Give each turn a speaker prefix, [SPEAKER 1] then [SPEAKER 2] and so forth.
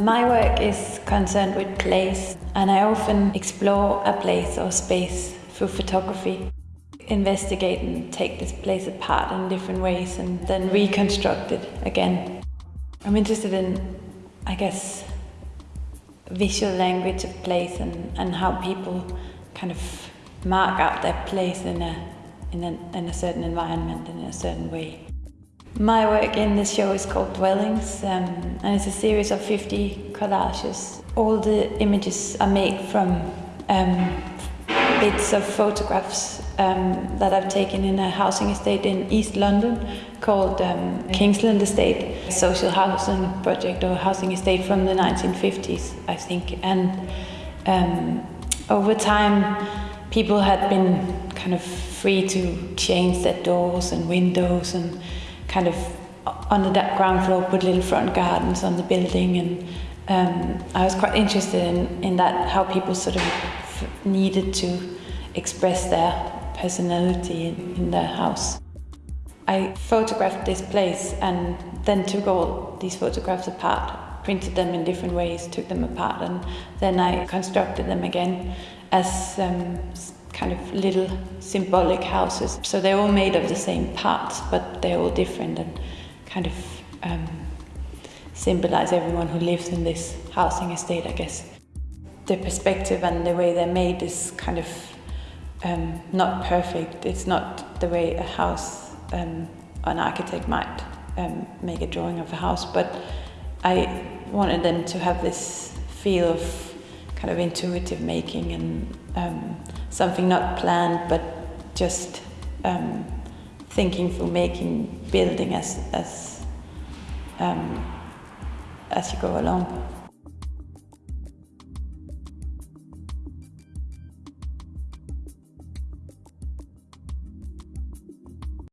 [SPEAKER 1] My work is concerned with place, and I often explore a place or space through photography. Investigate and take this place apart in different ways and then reconstruct it again. I'm interested in, I guess, visual language of place and, and how people kind of mark out their place in a, in a, in a certain environment in a certain way. My work in this show is called Dwellings um, and it's a series of 50 collages. All the images are made from um, bits of photographs um, that I've taken in a housing estate in East London called um, Kingsland Estate, a social housing project or housing estate from the 1950s, I think. And um, over time, people had been kind of free to change their doors and windows and kind of on the ground floor put little front gardens on the building and um, I was quite interested in, in that how people sort of needed to express their personality in, in their house. I photographed this place and then took all these photographs apart, printed them in different ways, took them apart and then I constructed them again as um, kind of little symbolic houses. So they're all made of the same parts, but they're all different and kind of um, symbolize everyone who lives in this housing estate, I guess. The perspective and the way they're made is kind of um, not perfect. It's not the way a house, um, an architect might um, make a drawing of a house, but I wanted them to have this feel of kind of intuitive making and um, something not planned but just um, thinking through making building as as um, as you go along.